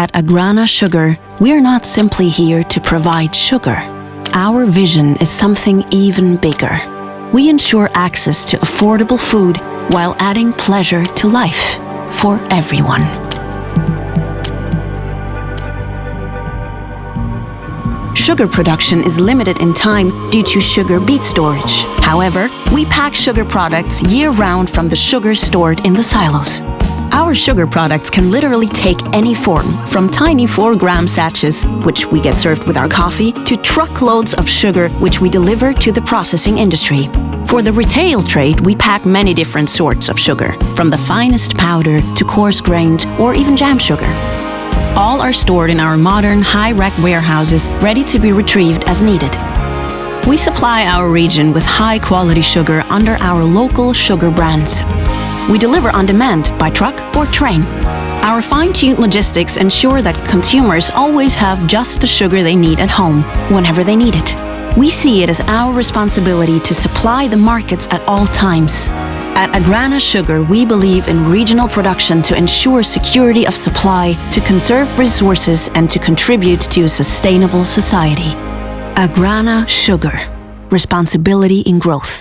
At Agrana Sugar, we're not simply here to provide sugar. Our vision is something even bigger. We ensure access to affordable food while adding pleasure to life for everyone. Sugar production is limited in time due to sugar beet storage. However, we pack sugar products year-round from the sugar stored in the silos. Our sugar products can literally take any form, from tiny 4-gram sachets, which we get served with our coffee, to truckloads of sugar, which we deliver to the processing industry. For the retail trade, we pack many different sorts of sugar, from the finest powder to coarse-grained or even jam sugar. All are stored in our modern high-rack warehouses, ready to be retrieved as needed. We supply our region with high-quality sugar under our local sugar brands. We deliver on demand by truck or train. Our fine-tuned logistics ensure that consumers always have just the sugar they need at home, whenever they need it. We see it as our responsibility to supply the markets at all times. At Agrana Sugar, we believe in regional production to ensure security of supply, to conserve resources, and to contribute to a sustainable society. Agrana Sugar. Responsibility in growth.